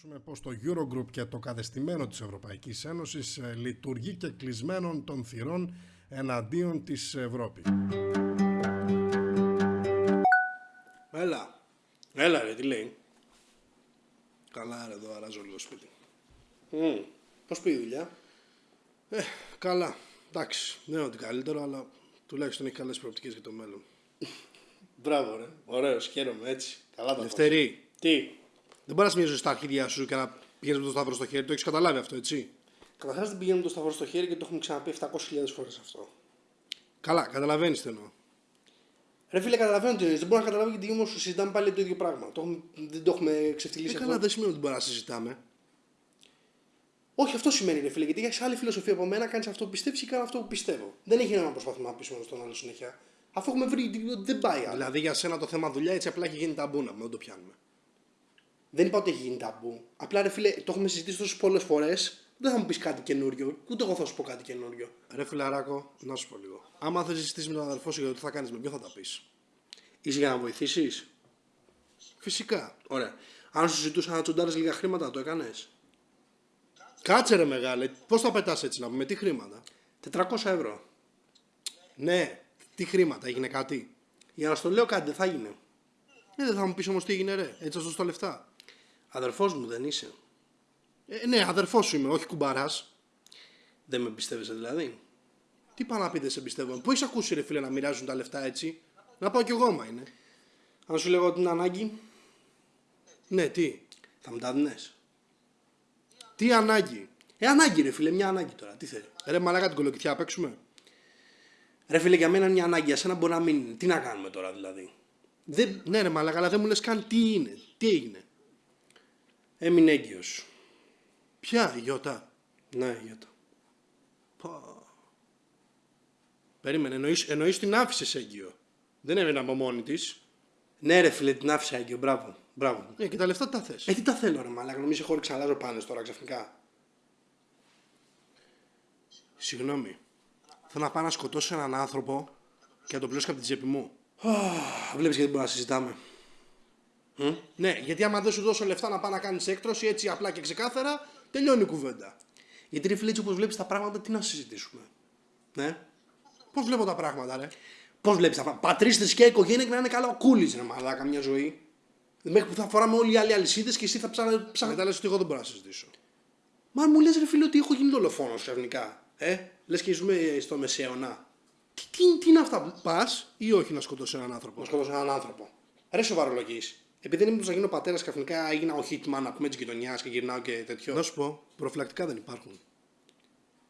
σημειώσουμε πως το Eurogroup και το κατεστημένο της Ευρωπαϊκής Ένωσης ε, λειτουργεί και κλεισμένων των θυρών εναντίον της Ευρώπης. Έλα. Έλα ρε, τι λέει. Καλά ρε, εδώ αράζω λίγο σπίτι. Mm. Πώς πήγε η δουλειά; Ε, καλά. Εντάξει, δεν είναι ότι καλύτερο, αλλά τουλάχιστον έχει καλές προοπτικές για το μέλλον. Μπράβο ρε. Ωραίος, χαίρομαι έτσι. Καλά τα Δευτερή. Τι; Δεν μπορείς να σημειώσεις στα αρχίδια σου και να πηγαίνεις με το σταυρό στο χέρι. Το έχεις καταλάβει αυτό, έτσι; Καταρχάς δεν πηγαίνουμε το σταυρό στο χέρι και το έχουμε ξαναπεί 700.000 φορές αυτό. Καλά, καταλαβαίνεις τι εννοώ. Ρε φίλε, καταλαβαίνω τι εννοείς. Δεν μπορώ να καταλάβω γιατί όμως συζητάμε πάλι το ίδιο πράγμα. Το έχουμε, δεν το έχουμε ξεφτυλίσει Ε, αυτό. καλά, δεν σημαίνει ότι μπορεί να συζητάμε. Όχι, αυτό σημαίνει ρε φίλε, γιατί έχεις άλλη φιλοσοφία από μένα, κάνεις αυτό που πιστεύεις και κάνω αυτό που πιστεύω. Δεν έχει νόημα να προσπαθούμε να πείσουμε στον άλλο συνέχεια. Αφού έχουμε βρει ότι δεν πάει άλλο. Δηλαδή για σένα το θέμα δουλειά έτσι απλά έχει γίνει ταμπού να μην το πιάνουμε. Δεν είπα ότι έχει γίνει ταμπού. Απλά ρε φίλε, το έχουμε συζητήσει τόσες πολλές φορές. Δεν θα μου πεις κάτι καινούριο, ούτε εγώ θα σου πω κάτι καινούριο. Ρε φιλαράκο, να σου πω λίγο. Άμα θες συζητήσεις με τον αδερφό σου για το τι θα κάνεις με ποιον θα τα πεις. Είσαι για να βοηθήσεις; Φυσικά. Ωραία. Αν σου ζητούσα να τσουντάρει λίγα χρήματα, το έκανες; Κάτσε ρε μεγάλε, πώς θα πετάς έτσι να πούμε, τι χρήματα; 400 ευρώ. Ναι, τι χρήματα, έγινε κάτι; Για να στο λέω κάτι, δεν θα γίνει. Ε, δεν θα μου πεις όμως τι έγινε, ρε. Έτσι θα σου δώσω τα λεφτά. Αδερφός μου δεν είσαι. Ε, ναι, αδερφός σου είμαι, όχι κουμπαράς. Δεν με πιστεύεσαι δηλαδή. Τι πάει να πει, δεν σε πιστεύω. Πού έχει ακούσει, ρε φίλε, να μοιράζουν τα λεφτά έτσι; Να πάω κι εγώ, μα είναι. Αν σου λέγω την ανάγκη, Ναι, τι; θα μου τα δίνες. Τι ανάγκη; Ε, ανάγκη ρε φίλε, μια ανάγκη τώρα. Τι θέλεις; Ρε μαλάκα την κολοκυθιά, παίξουμε. Ρε φίλε, για μένα είναι μια ανάγκη, για σένα μπορεί να μην είναι. Τι να κάνουμε τώρα δηλαδή; Δεν... Ναι, ρε μαλάκα, αλλά δεν μου λες καν τι είναι. Τι έγινε; Έμεινε έγκυος. Ποια, η Γιώτα; Ναι, για το. Πω. Περίμενε, εννοείς, εννοείς την άφησες έγκυο. Δεν έμεινε από μόνη της. Ναι, ρε φίλε, την άφησα έγκυο. Μπράβο. Μπράβο. Ε, και τα λεφτά τι τα θες. Ε, τι τα θέλω, ρε μαλάκα. Νομίζω χώριξα αλλάζω πάνε τώρα ξαφνικά. Συγγνώμη. Θέλω να πάω να σκοτώσω έναν άνθρωπο και να τον πληρώσω από την τσέπη μου. Βλέπεις γιατί μπορούμε να συζητάμε. Μ; Ναι, γιατί άμα δεν σου δώσω λεφτά να πάω να κάνεις έκτρωση έτσι απλά και ξεκάθαρα, τελειώνει η κουβέντα. Γιατί ρε φίλε, έτσι όπως βλέπεις τα πράγματα, τι να συζητήσουμε; Ναι. Πώς βλέπω τα πράγματα, ρε; Πώς βλέπεις τα πράγματα. Πατρί, θρησκεία, οικογένεια και να είναι καλά ο κούλης, ρε μαλάκα, μια ζωή. Μέχρι που θα φοράμε όλοι οι άλλοι αλυσίδες και εσύ θα ψάχνει. Σαν μετά λες ότι εγώ δεν μπορώ να συζητήσω. Μα αν μου λες, ρε φίλε, ότι έχω γίνει δολοφόνος ξαφνικά. Ε, λες και ζούμε στο μεσαίωνα. Τι, τι, τι είναι αυτά που Πας ή όχι να σκοτώσει έναν άνθρωπο; να σκοτώσω έναν άνθρωπο. Ρε σοβαρολογή. Επειδή δεν ήμουν που θα γίνω πατέρας, ξαφνικά έγινα ο hitman να πούμε της γειτονιάς και γυρνάω και τέτοιο. Να σου πω, προφυλακτικά δεν υπάρχουν.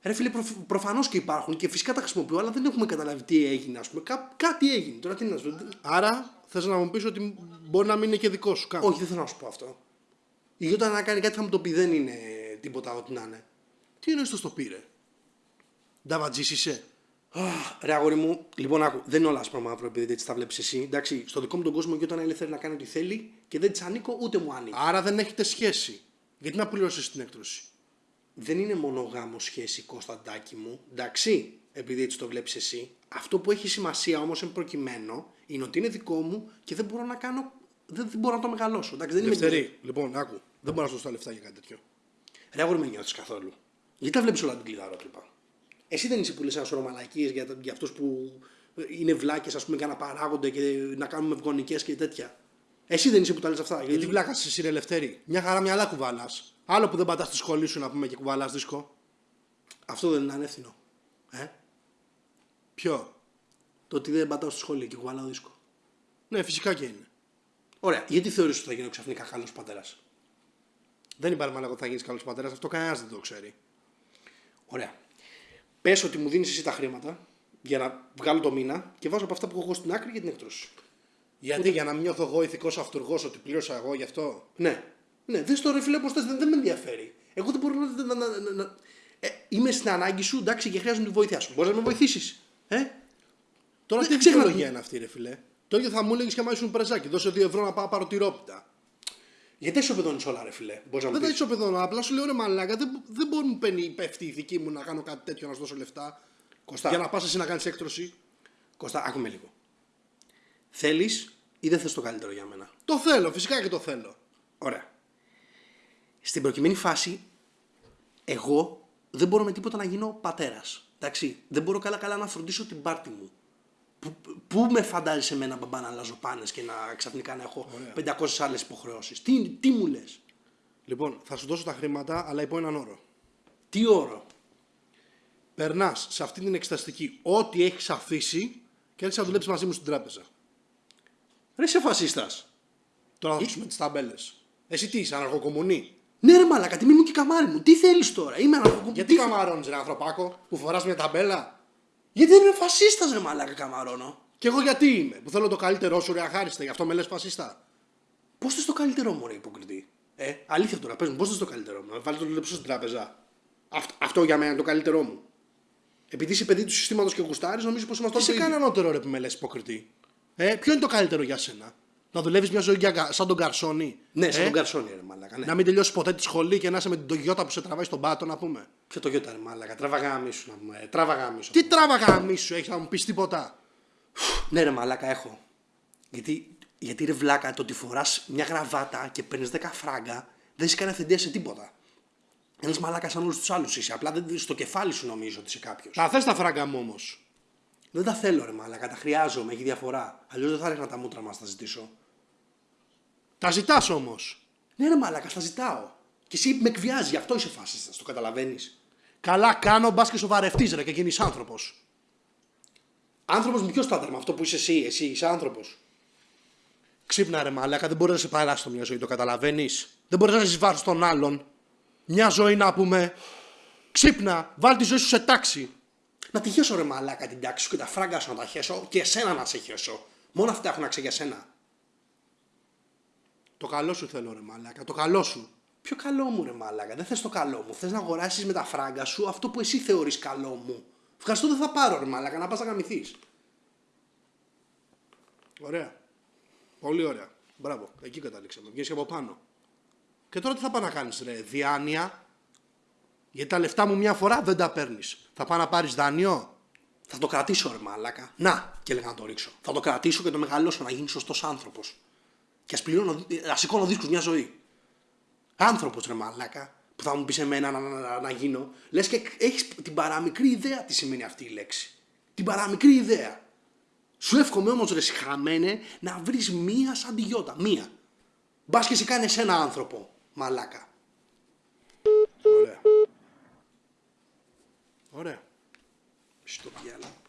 Ρε φίλε, προφ, προφανώς και υπάρχουν και φυσικά τα χρησιμοποιώ, αλλά δεν έχουμε καταλάβει τι έγινε, ας πούμε. Κά, κάτι έγινε. Τώρα τι να σου πω. Άρα θες να μου πεις ότι μπορεί να μην είναι και δικό σου καν. Όχι, δεν θέλω να σου πω αυτό. Η Γιώτα να κάνει κάτι θα μου το πει, δεν είναι τίποτα ό,τι να είναι. Τι εννοείς το στο πήρε; Νταβατζής είσαι; Αχ, Ρε αγόρι μου, λοιπόν, άκου, δεν είναι όλα άσπρα μαύρο επειδή έτσι τα βλέπεις εσύ. Εντάξει, στο δικό μου τον κόσμο η Γιώτα είναι ελεύθερη να κάνει ό,τι θέλει και δεν τη ανήκω ούτε μου ανήκει. Άρα δεν έχετε σχέση. Γιατί να πληρώσεις την έκτρωση; δεν είναι μόνο γάμο σχέση Κωνσταντάκη μου, εντάξει, επειδή έτσι το βλέπεις εσύ. Αυτό που έχει σημασία όμως εν προκειμένου είναι ότι είναι δικό μου και δεν μπορώ να κάνω, δεν, δεν μπορώ να το μεγαλώσω. Εντάξει, δεν είμαι Δευτερή. Λοιπόν, άκου. Δεν μπορώ να σου δώσω τα λεφτά για κάτι τέτοιο. Ρε αγόρι με νιώθεις καθόλου. Γιατί τα βλέπεις όλα την κλειδαρότρυπα. Εσύ δεν είσαι που λες ένας σωρό μαλακίες για, για αυτούς που είναι βλάκες ας πούμε και να παράγονται και να κάνουμε ευγονικές και τέτοια. Εσύ δεν είσαι που τα λες αυτά. Γιατί Γιατί βλάκα εσύ ρε ελευθερή. Μια χαρά μυαλά κουβάλα. Άλλο που δεν πατάς στη σχολή σου να πούμε και κουβαλάς δίσκο. αυτό δεν είναι ανεύθυνο. Ε; Ποιο; Το ότι δεν πατάω στη σχολή και κουβαλάω δίσκο. Ναι, φυσικά και είναι. Ωραία. Γιατί θεωρείς ότι θα γίνω ξαφνικά καλός πατέρας; Δεν υπάρχει μάλλον ότι θα γίνεις καλός πατέρας. Αυτό κανένας δεν το ξέρει. Ωραία. Πες ότι μου δίνεις εσύ τα χρήματα για να βγάλω το μήνα και βάζω από αυτά που έχω εγώ στην άκρη για την έκτρωση. Γιατί; Για να μην νιώθω εγώ ηθικός αυτούργος ότι πλήρωσα εγώ γι' αυτό; Ναι. Ναι, δεν στο ρε φίλε πως θες, δεν, δεν με ενδιαφέρει. Εγώ δεν μπορώ να. να, να, να, να- Ε, είμαι στην ανάγκη σου, εντάξει, και χρειάζομαι τη βοήθειά σου. Μπορείς να με βοηθήσεις. Ε; Τώρα Δεν τι ξέχνα- δικαιολογία είναι αυτή, ρε φιλέ. Το ίδιο θα μου έλεγες και άμα ήσουν πρεζάκι. Δώσε 2 ευρώ να πάω να πάρω τυρόπιτα. Γιατί σου παιδώνει όλα, ρε φίλε. Μπορείς να μου Δεν τα πεις; ισοπεδώνω. Απλά σου λέω ρε μαλάκα. Δεν, δεν μπορεί να μου παίρνει πέφτει η δική μου να κάνω κάτι τέτοιο να σου δώσω λεφτά. Κωστά. Για να πας εσύ να κάνεις έκτρωση. Κωστά, άκουμε λίγο. Θέλεις ή δεν θες το καλύτερο για μένα; Το θέλω, φυσικά και το θέλω. Ωραία. στην προκειμένη φάση, εγώ δεν μπορώ με τίποτα να γίνω πατέρας. Εντάξει, δεν μπορώ καλά-καλά να φροντίσω την πάρτη μου. Πού, πού με φαντάζεσαι εμένα μπαμπά να αλλάζω πάνες και να ξαφνικά να έχω 500 άλλες υποχρεώσεις; Τι, τι μου λες, Λοιπόν, θα σου δώσω τα χρήματα, αλλά υπό έναν όρο. τι όρο; Περνάς σε αυτή την εξεταστική ό,τι έχεις αφήσει και έρχεσαι να δουλέψεις μαζί μου στην τράπεζα. Ρε είσαι φασίστας. Τώρα θα δώσουμε τις ταμπέλες. Εσύ τι είσαι, αναρχοκομουνή; Ναι, ρε μαλακα, τιμή μου και καμάρι μου. Τι θέλεις τώρα, είμαι αναρχοκο... Γιατί τι... καμαρώνεις, ρε ανθρωπάκο, που φοράς μια ταμπέλα; Γιατί δεν είμαι φασίστας, ρε μαλακα, καμαρώνω. Και εγώ γιατί είμαι, που θέλω το καλύτερό σου, ρε αχάριστα, γι' αυτό με λες φασιστά. Πώς θες το καλύτερό μου, ρε υποκριτή; Ε, αλήθεια τώρα, πες μου, πώς θες το καλύτερό μου. Να βάλεις το δουλέψω στην τράπεζα. Αυτό, αυτό για μένα είναι το καλύτερό μου. Επειδή είσαι παιδί του συστήματος και γουστάρεις, νομίζω πως είμαστε Τι σε όλοι. κάνει ανώτερο, ρε που με λες υποκριτή. Ε, ποιο είναι το καλύτερο για σένα; Να δουλεύεις μια ζωή για κα- σαν τον Καρσόνη. Ναι, σαν Ε, τον Καρσόνι, ρε μαλακα. Ναι. Να μην τελειώσει ποτέ τη σχολή και να είσαι με την τογιώτα που σε τραβάει στον πάτο, να πούμε. Ποιο το γιώτα, ρε μαλακα. Τράβαγα μίσου να πούμε. Ε, τράβαγα μίσου. Τι τράβαγα μη σου έχεις να μου πεις τίποτα. Ναι, ρε μαλάκα, έχω. Γιατί, γιατί ρε βλάκα, το ότι φοράς μια γραβάτα και παίρνεις 10 φράγκα δεν είσαι κανένα αυθεντία σε τίποτα. Ένα μαλάκα σαν όλους τους άλλους είσαι. Απλά δεν, στο κεφάλι σου νομίζω ότι είσαι κάποιος. Τα θες τα φράγκα μου όμως. Δεν τα θέλω, ρε μαλάκα, τα χρειάζομαι, έχει διαφορά. Αλλιώς δεν θα ρίχνα τα μούτρα μας, θα ζητήσω. Τα ζητάς όμως. Ναι, ρε μαλάκα, στα ζητάω. Και εσύ με εκβιάζει, γι' αυτό είσαι φάσιστα, το καταλαβαίνεις. Καλά κάνω, μπας και σοβαρευτείς ρε και γίνεις άνθρωπος. Άνθρωπος με ποιο στάνταρ με αυτό που είσαι εσύ, εσύ είσαι άνθρωπος. Ξύπνα ρε μαλάκα, δεν μπορείς να σε παράσει το μια ζωή, το καταλαβαίνεις. Δεν μπορείς να ζει βάρο των άλλων. Μια ζωή να πούμε. Ξύπνα, βάλ τη ζωή σου σε τάξη. Να τη χέσω ρε μαλάκα την τάξη σου και τα φράγκα σου να τα χέσω και εσένα να σε χέσω. Μόνο αυτά έχουν αξία για σένα. Το καλό σου θέλω ρε μαλάκα, το καλό σου. Ποιο καλό μου ρε μαλάκα, δεν θες το καλό μου. Θες να αγοράσεις με τα φράγκα σου αυτό που εσύ θεωρείς καλό μου. Ευχαριστώ δεν θα πάρω ρε μαλάκα, να πας να γαμηθείς. Ωραία. Πολύ ωραία. Μπράβο, εκεί καταλήξαμε. Βγαίνεις από πάνω. Και τώρα τι θα πάει να κάνεις, ρε, διάνοια. Γιατί τα λεφτά μου μια φορά δεν τα παίρνεις. Θα πάει να πάρεις δάνειο; Θα το κρατήσω ρε μαλάκα. Να, και έλεγα να το ρίξω. Θα το κρατήσω και το μεγαλώσω να γίνεις σωστός άνθρωπος. Και ας πληρώνω, ας σηκώνω δίσκους μια ζωή. Άνθρωπος ρε μαλάκα, που θα μου πεις εμένα να, να, να, να γίνω. Λες και έχεις την παραμικρή ιδέα τι σημαίνει αυτή η λέξη. Την παραμικρή ιδέα. Σου εύχομαι όμως ρε συχαμένε να βρεις μία σαν τη γιώτα. Μία. Μπας και σε κάνεις ένα άνθρωπο. Μαλάκα. Ωραία. Ωραία. Στο διάλογο.